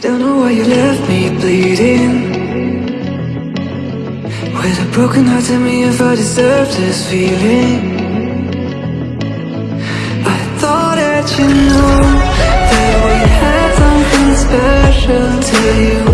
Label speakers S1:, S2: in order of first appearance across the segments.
S1: Don't know why you left me bleeding. With a broken heart, tell me if I deserve this feeling. I thought that you knew That we had something special to you.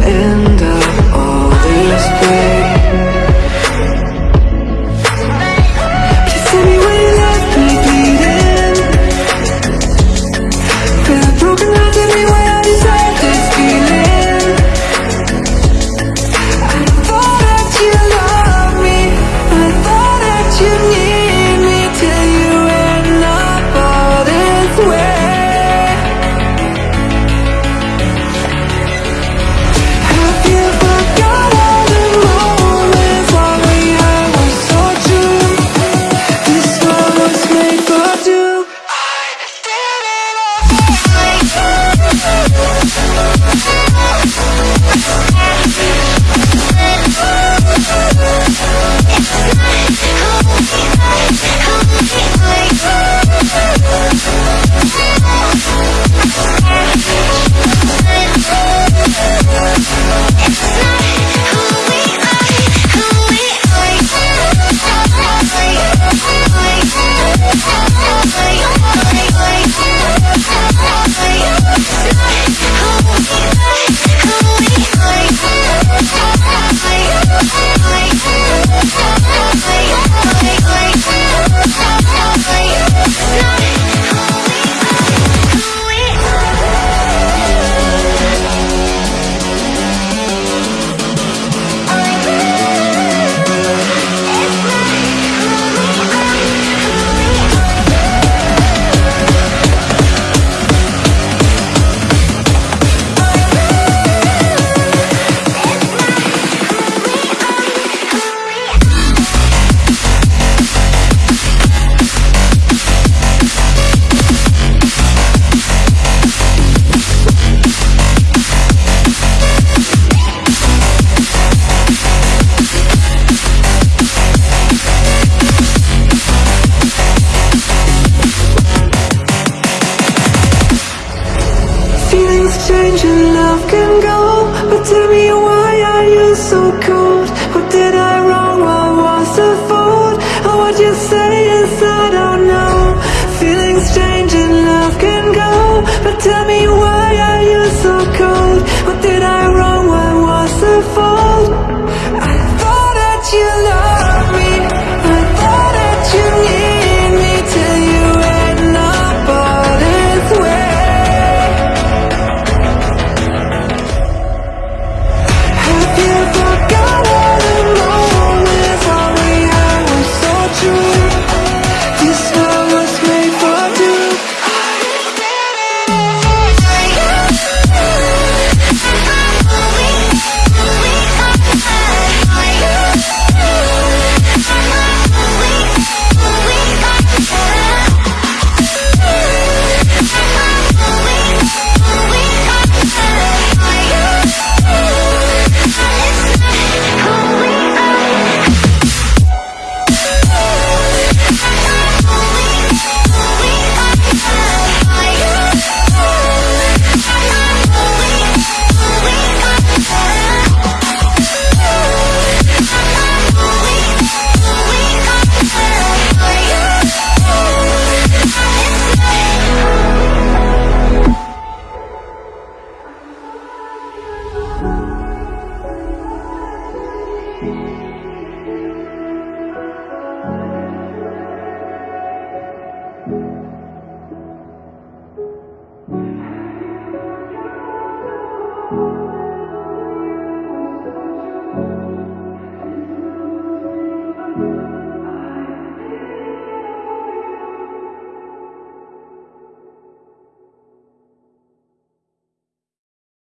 S1: change and love can go